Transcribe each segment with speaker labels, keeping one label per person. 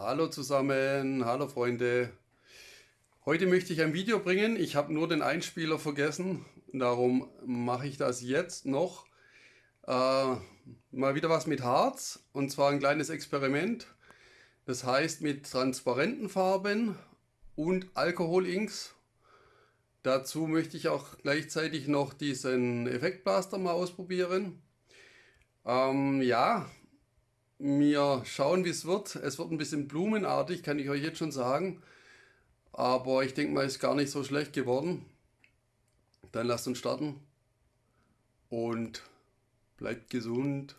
Speaker 1: Hallo zusammen, hallo Freunde. Heute möchte ich ein Video bringen. Ich habe nur den Einspieler vergessen, darum mache ich das jetzt noch. Äh, mal wieder was mit Harz und zwar ein kleines Experiment. Das heißt mit transparenten Farben und Alkoholinks. Dazu möchte ich auch gleichzeitig noch diesen Effektblaster mal ausprobieren. Ähm, ja, wir schauen, wie es wird. Es wird ein bisschen blumenartig, kann ich euch jetzt schon sagen. Aber ich denke mal, ist gar nicht so schlecht geworden. Dann lasst uns starten. Und bleibt gesund.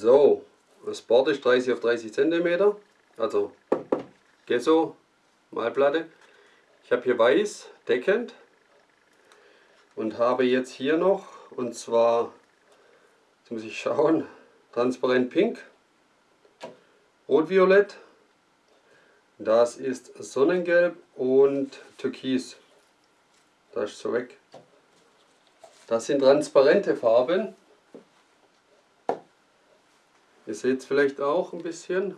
Speaker 1: So, das Board ist 30 auf 30 cm, also Gesso, Malplatte. Ich habe hier weiß, deckend und habe jetzt hier noch, und zwar, jetzt muss ich schauen, transparent pink, rot-violett, das ist Sonnengelb und Türkis. Das ist so weg. Das sind transparente Farben. Ihr seht es vielleicht auch ein bisschen.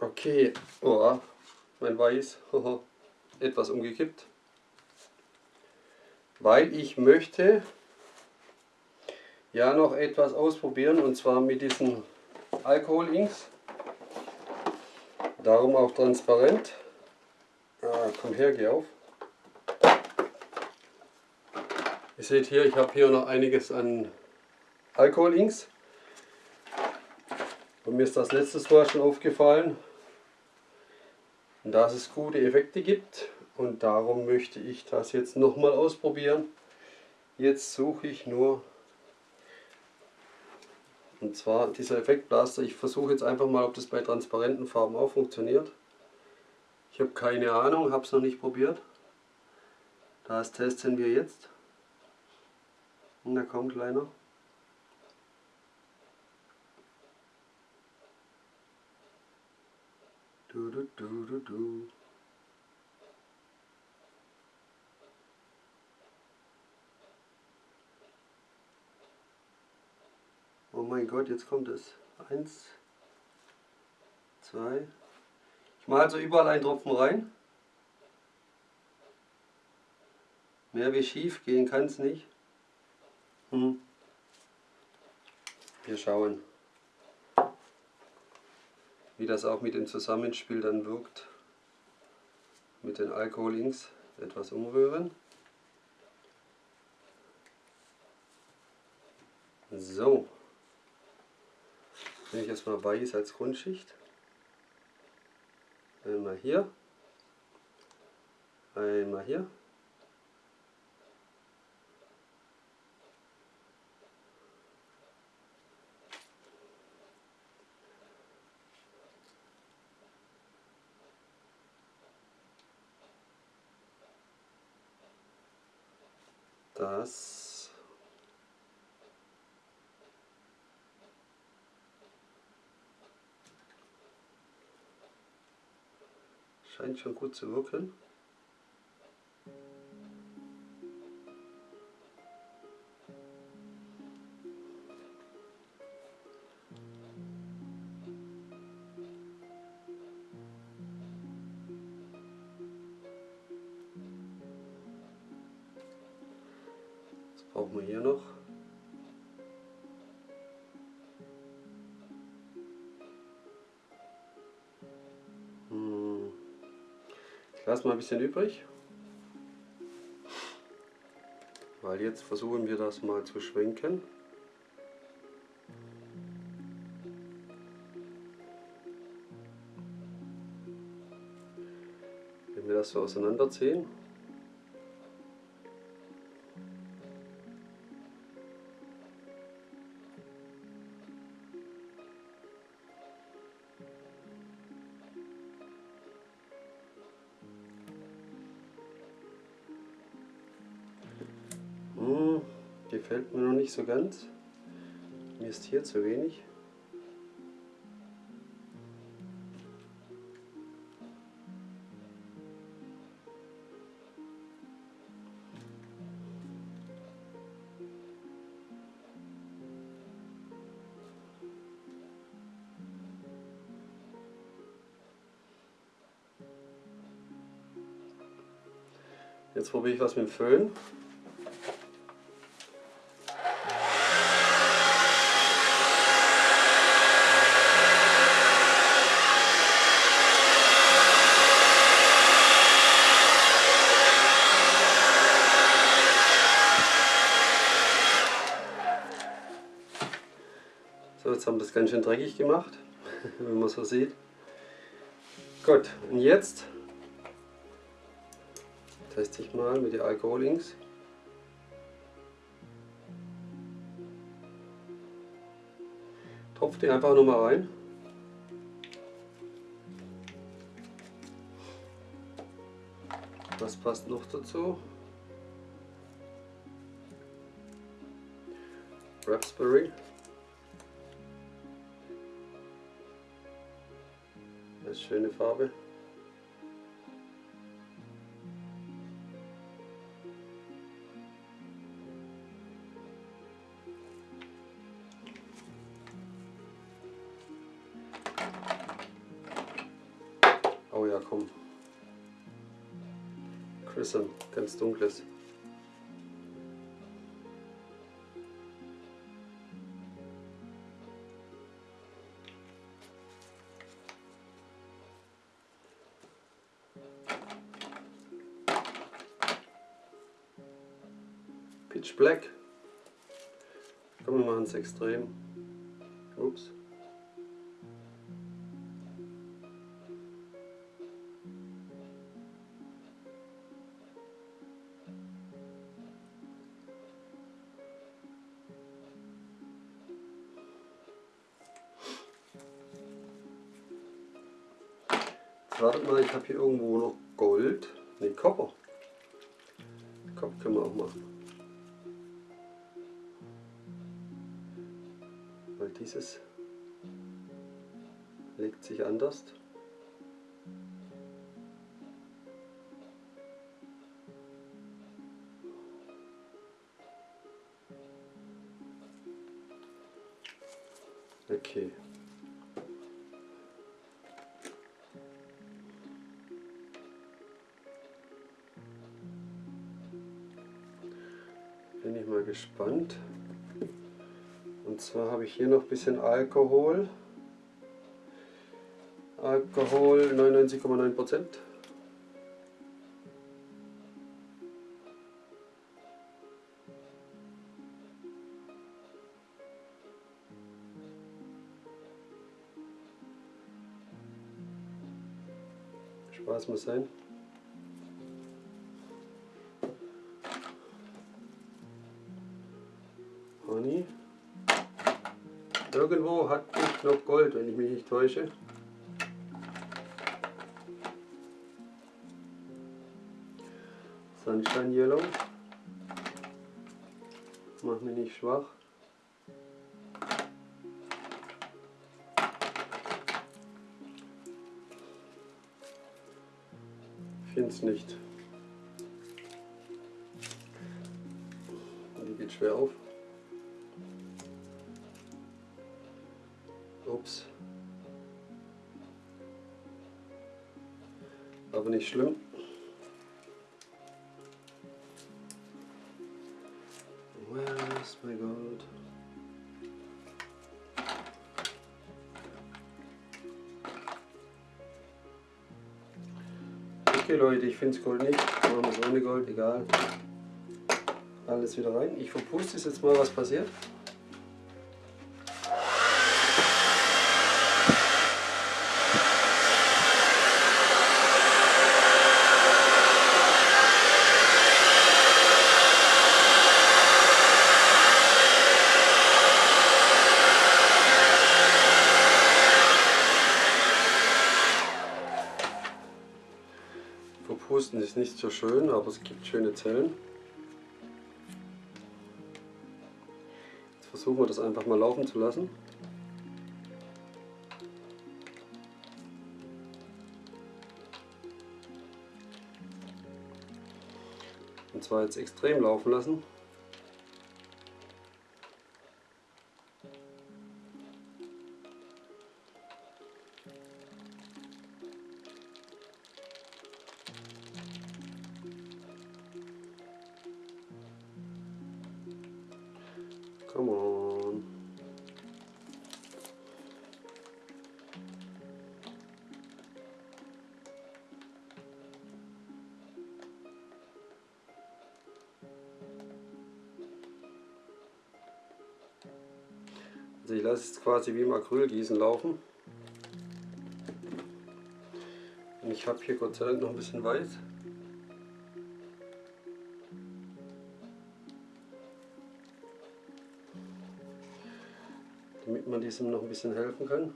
Speaker 1: Okay, oh, mein Weiß, etwas umgekippt. Weil ich möchte ja noch etwas ausprobieren und zwar mit diesen Alkoholinks. Darum auch transparent. Ah, komm her, geh auf. Ihr seht hier, ich habe hier noch einiges an Alkoholinks. Und mir ist das letztes Mal schon aufgefallen, dass es gute Effekte gibt. Und darum möchte ich das jetzt nochmal ausprobieren. Jetzt suche ich nur, und zwar dieser Effektblaster. Ich versuche jetzt einfach mal, ob das bei transparenten Farben auch funktioniert. Ich habe keine Ahnung, habe es noch nicht probiert. Das testen wir jetzt. Und da kommt kleiner. Du, du, du, du, du. Oh mein Gott, jetzt kommt es. Eins, zwei. Ich mache also überall einen Tropfen rein. Mehr wie schief gehen kann es nicht. Hm. Wir schauen, wie das auch mit dem Zusammenspiel dann wirkt. Mit den Alkoholinks etwas umrühren. So, nehme ich erstmal weiß als Grundschicht. Einmal hier, einmal hier. Das scheint schon gut zu wirken. Brauchen wir hier noch. Hm. Ich lasse mal ein bisschen übrig. Weil jetzt versuchen wir das mal zu schwenken. Wenn wir das so auseinanderziehen. Gefällt mir noch nicht so ganz.
Speaker 2: Mir ist hier zu wenig. Jetzt probiere ich was mit dem Föhn. Haben das ganz schön dreckig gemacht, wenn man so sieht. Gut, und jetzt teste ich mal mit den Alkoholings. Tropf die einfach nur mal rein. Was passt noch dazu? Raspberry. Schöne Farbe. Oh ja, komm. Chrism, ganz dunkles. Pitch Black. Komm, wir machen es extrem. Ups. Wartet mal, ich habe hier irgendwo noch Gold. Ne, Kopper. Kopf können wir auch machen. Weil dieses legt sich anders. Okay. Zwar habe ich hier noch ein bisschen Alkohol. Alkohol 99,9 Prozent. Spaß muss sein. Irgendwo hat ich noch Gold, wenn ich mich nicht täusche. Sunshine Yellow. Mach mich nicht schwach. Finde es nicht. Die geht schwer auf. Ups. Aber nicht schlimm. Where is my gold? Okay Leute, ich finde es Gold nicht. Machen wir es ohne Gold, egal. Alles wieder rein. Ich verpuste es jetzt mal, was passiert. Verpusten ist nicht so schön, aber es gibt schöne Zellen. Jetzt versuchen wir das einfach mal laufen zu lassen. Und zwar jetzt extrem laufen lassen. Come on. Also ich lasse es quasi wie im Acrylgießen laufen. Und ich habe hier Gott sei Dank noch ein bisschen Weiß. Damit man diesem noch ein bisschen helfen kann.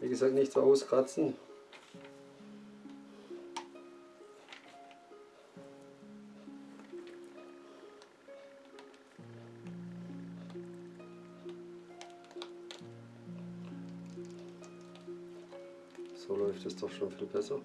Speaker 2: Wie gesagt, nicht so auskratzen. So läuft es doch schon viel besser.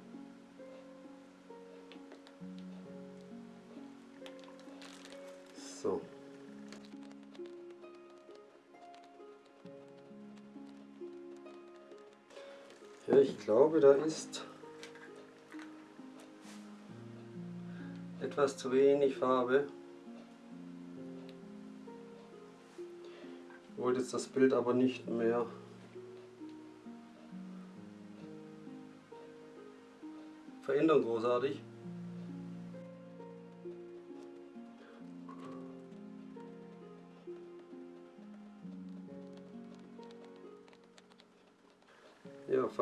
Speaker 2: Ja, ich glaube, da ist etwas zu wenig Farbe. Ich wollte jetzt das Bild aber nicht mehr verändern großartig.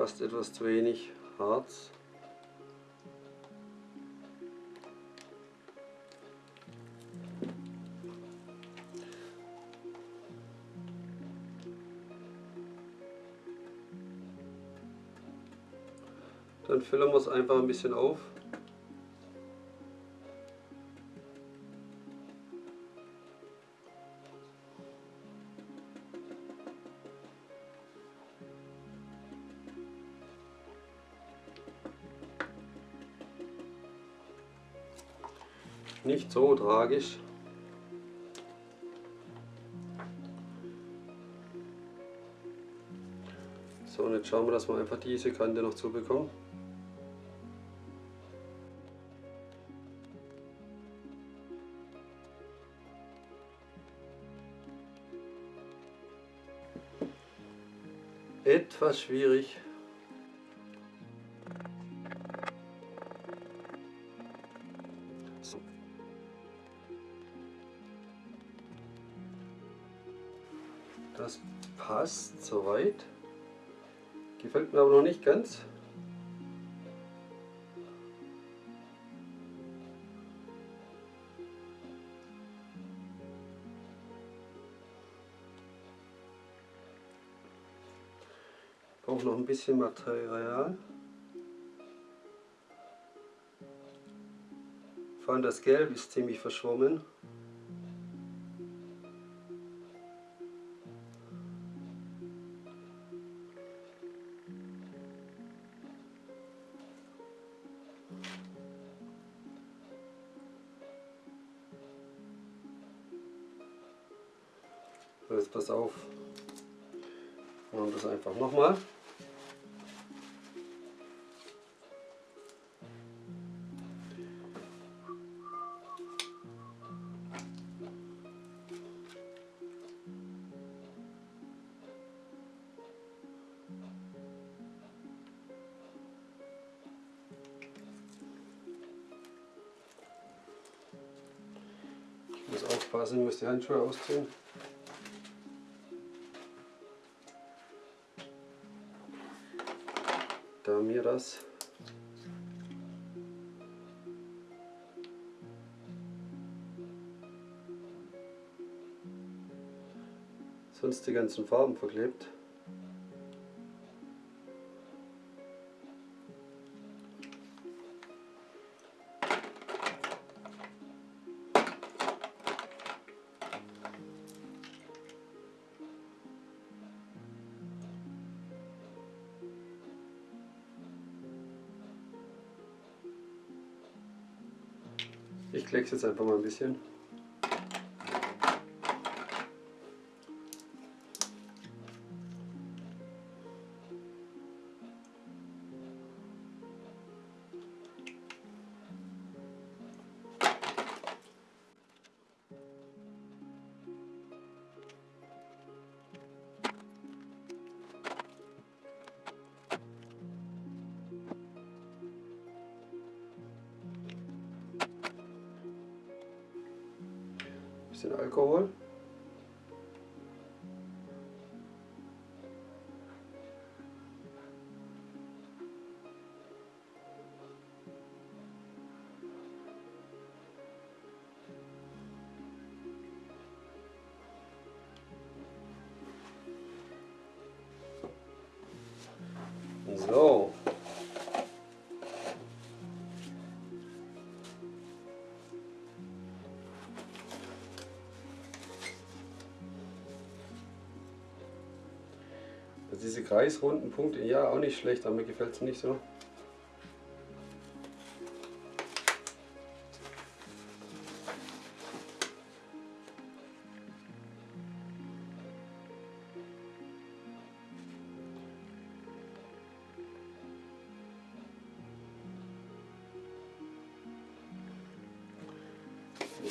Speaker 2: Fast etwas zu wenig Harz. Dann füllen wir es einfach ein bisschen auf. Nicht so tragisch. So, und jetzt schauen wir, dass wir einfach diese Kante noch zubekommen. Etwas schwierig. Nicht ganz. Brauche noch ein bisschen Material. Vor allem das Gelb ist ziemlich verschwommen. Aufpassen, muss die Handschuhe ausziehen. Da mir das sonst die ganzen Farben verklebt. Ich kleckse jetzt einfach mal ein bisschen. Bisschen Alkohol. Also diese kreisrunden Punkte, ja auch nicht schlecht, aber mir gefällt es nicht so.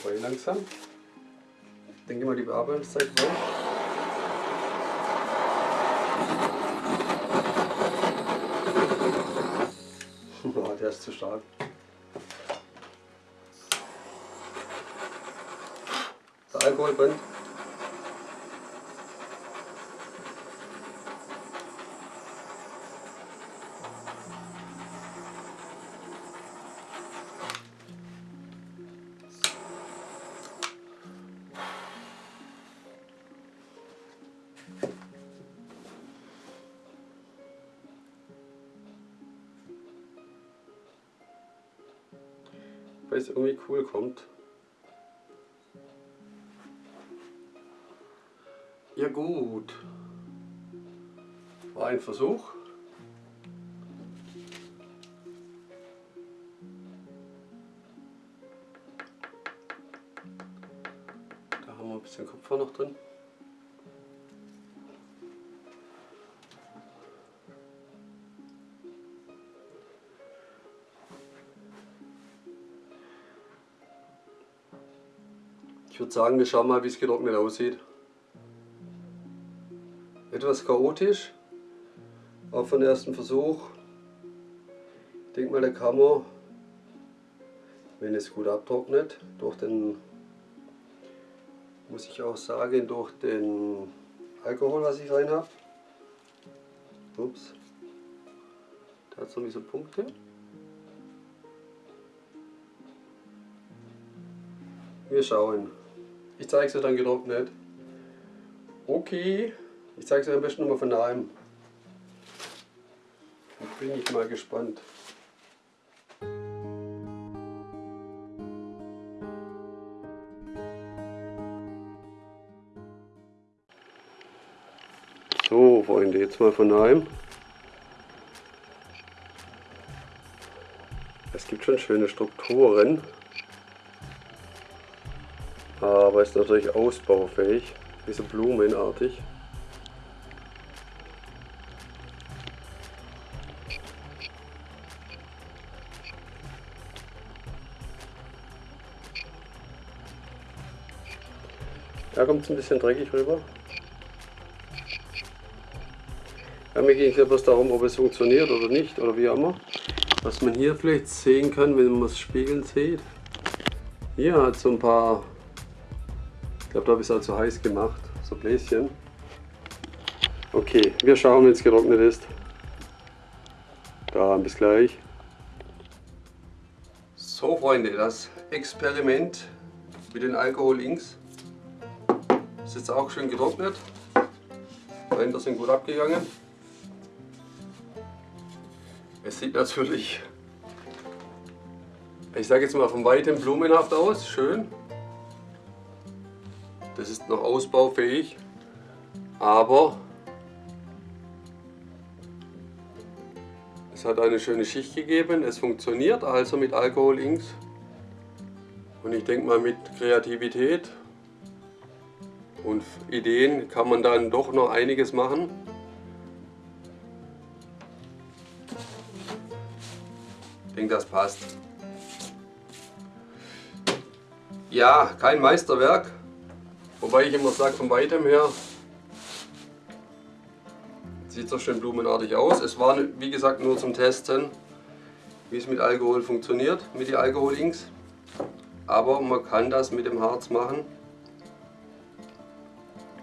Speaker 2: Wobei langsam. Ich denke mal die Bearbeitungszeit braucht. Oh, der ist zu stark. Der Alkohol brennt. Es irgendwie cool kommt. Ja gut, war ein Versuch. Da haben wir ein bisschen Kupfer noch drin. Würde sagen, wir schauen mal, wie es getrocknet aussieht. Etwas chaotisch, auch von ersten Versuch. Ich denke mal, der kann man, wenn es gut abtrocknet, durch den, muss ich auch sagen, durch den Alkohol, was ich rein habe. Ups, da hat es noch nicht so Punkte. Wir schauen. Ich zeige es dir dann getrocknet. Okay, ich zeige es dir am besten nochmal von daheim. Da bin ich mal gespannt. So, Freunde, jetzt mal von daheim. Es gibt schon schöne Strukturen aber ist natürlich ausbaufähig, wie so blumenartig. Da kommt es ein bisschen dreckig rüber. Ja, mir ging es bloß darum, ob es funktioniert oder nicht, oder wie auch immer. Was man hier vielleicht sehen kann, wenn man es spiegeln sieht. Hier hat so ein paar glaube, da habe ich es halt so heiß gemacht, so Bläschen. Okay, wir schauen, wenn es getrocknet ist. Da, bis gleich. So Freunde, das Experiment mit den Alkohol-Inks ist jetzt auch schön getrocknet. Ränder sind gut abgegangen. Es sieht natürlich, ich sage jetzt mal von weitem blumenhaft aus, schön. Das ist noch ausbaufähig, aber es hat eine schöne Schicht gegeben. Es funktioniert also mit Alkohol Inks. Und ich denke mal mit Kreativität und Ideen kann man dann doch noch einiges machen. Ich denke, das passt. Ja, kein Meisterwerk, wobei ich immer sage, von weitem her sieht so schön blumenartig aus. Es war, wie gesagt, nur zum Testen, wie es mit Alkohol funktioniert, mit den Alkohol-Inks. Aber man kann das mit dem Harz machen.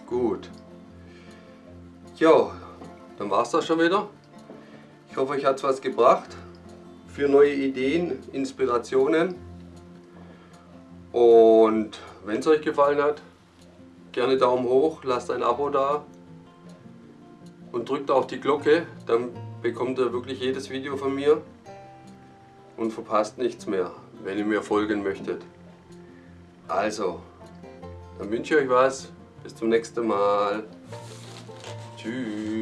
Speaker 2: Gut. Jo, dann war es das schon wieder. Ich hoffe, euch hat es was gebracht für neue Ideen, Inspirationen. Und wenn es euch gefallen hat, gerne Daumen hoch, lasst ein Abo da und drückt auf die Glocke, dann bekommt ihr wirklich jedes Video von mir und verpasst nichts mehr, wenn ihr mir folgen möchtet. Also, dann wünsche ich euch was. Bis zum nächsten Mal. Tschüss.